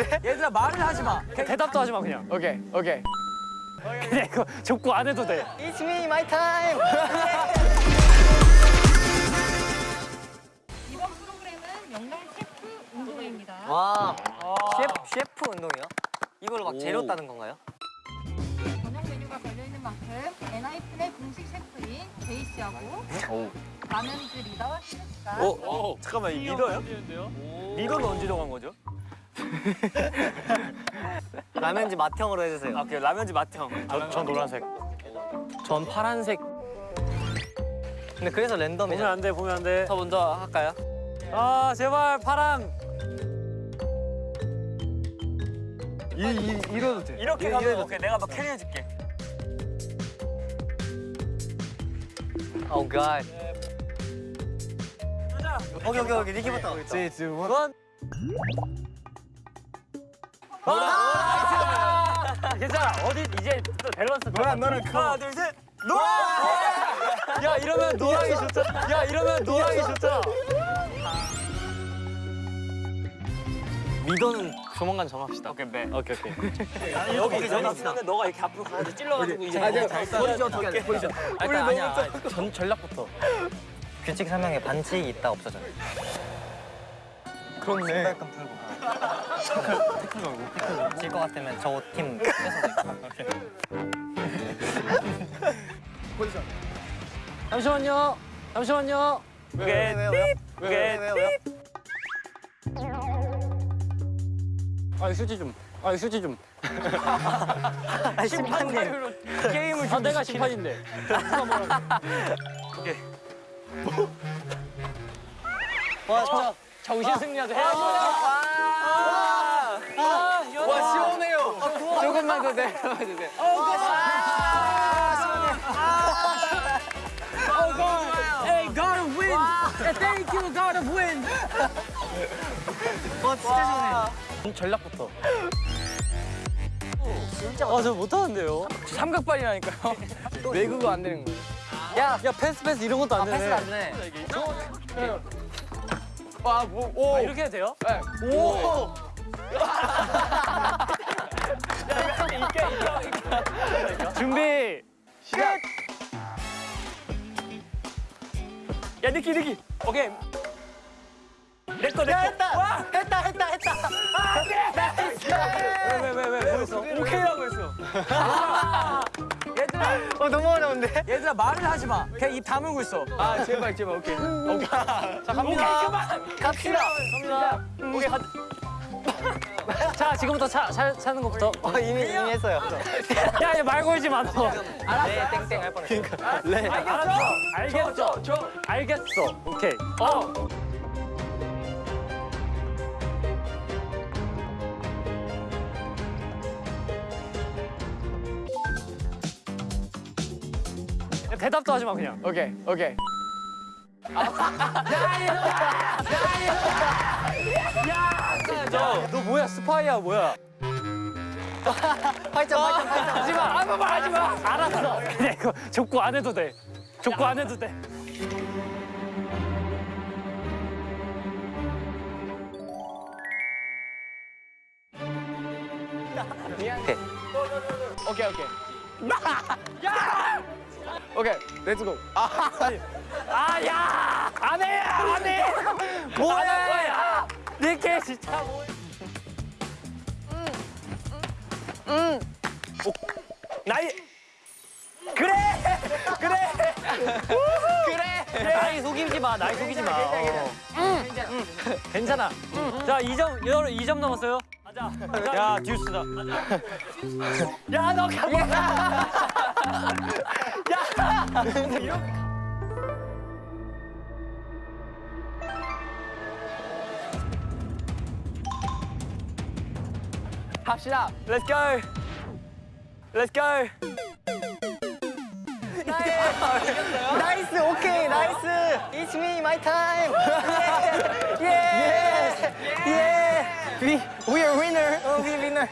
얘들아 말을 하지 마. 대답도 하지 마 그냥. 오케이 오케이. 그냥 이거 족구 안 해도 돼. It's me, my time. 이번 프로그램은 영날 셰프 운동회입니다. 와, 셰프, 셰프 운동이요? 이걸로 막 재료 따는 건가요? 저녁 메뉴가 걸려있는 만큼 엔하이픈의 공식 셰프인 제이 씨하고 라면즈 리더 신우 씨가 오, 잠깐만 이 리더요? 리더는 언제 정한 거죠? 라면지 맛형으로 해주세요. 아, 그 오케이. 라면지 맛형. 전, 전 노란색. 전 파란색. 근데 그래서 랜덤이야. 보면 안 돼, 보면 안 돼. 저 먼저 할까요? 아, 제발 파랑. 이, 이, 이러도 돼. 이렇게 가면 오케이. 돼. 내가 너 캐리해줄게. 오 oh 갓. 오케이, 오케이, 오케이. 니키부터. 3, 2, 1. 노라. 괜찮아. 어디 이제 또 밸런스. 노라 너는 그. 하나 둘 셋. 노라. 야 이러면 노랑이 좋잖아. 야 이러면 노랑이 좋잖아. 미더는 조만간 정합시다. 오케이, 네. 오케이, 오케이. 나는 여기 정합시다. 근데 너가 이렇게 앞으로 가서 찔러가지고 이제 아니야, 버리죠, 어떻게 해, 버리죠. 우리 너무 아니야, 전, 전략부터. 규칙 설명에 반칙 있다 없어져. 그렇네. 신발감 풀고 질것 같으면 저 팀 뺏어도 포지션. 잠시만요. 잠시만요. 왜요, 오케이. 왜요, 왜요? 오케이. 왜요, 왜요, 왜요? 아, 휴지 좀. 아, 휴지 좀. 아, 심판님. 게임을 아, 내가 심판인데. 누가 뭐라고. 와, 진짜. 정신 승리하자. 해야지. 와 시원해요. 조금만 더 내려와 주세요. Hey, gotta win. Thank you, gotta win. 와, 진짜 시원해. 전략부터. 아, 저 못하는데요. 삼각발이라니까요. 외국어 안 되는 거예요. 야, 야, 패스 패스 이런 것도 안 되네. 패스가 안 돼. 와 뭐, 오. 아, 이렇게 해도 돼요? 네. 오. 준비. 시작. 야, 니키, 니키. 오케이. 내꺼, 내꺼. 했다! 했다, 했다, 했다! 왜, 왜, 왜, 왜? 뭐 했어? 오케이라고 했어. 얘들아 어, 너무 어려운데? 얘들아 말을 하지 마. 그냥 입 다물고 있어. 아 제발 제발 오케이. 오케이. 자, 갑니다. 그만. 갑시다! 갑니다. 오케이, 가. 자, 지금부터 차, 차, 차는 것부터. 어, 이미, 이미 했어요. 야, 얘 말 걸지 마, 너. 네, 땡땡 할 뻔했어. 네. 알았어. 알겠어. 알겠어. 오케이. 어. 야, 대답도 하지 마 그냥. 오케이 오케이. 너, 너 뭐야 스파이야 뭐야? 팔짱, 팔짱, 팔짱. 하지 마. 아무 말 하지 마. 알았어. 그냥 이거 족구 안 해도 돼. 족구 안 해도 돼. 오케이. 오케이 오케이. 야! 오케이 let's go. 아, 야! 안 해! 안 해! 뭐야? 안할 거야! 니케 진짜 뭐. 음. 오, 나이. 그래! 그래! 그래! 나이 속이지 마. 나이 속이지 마. 어. 응. 괜찮아. 자, 2점, 여러분 2점 넘었어요. 가자. 야, 듀스다. 야, 너 가봐. 합시다. Let's go. Let's go. 나이스, 오케이, 나이스. It's me, my time. 예, 예, 예. We, we are winner. 어, we winner.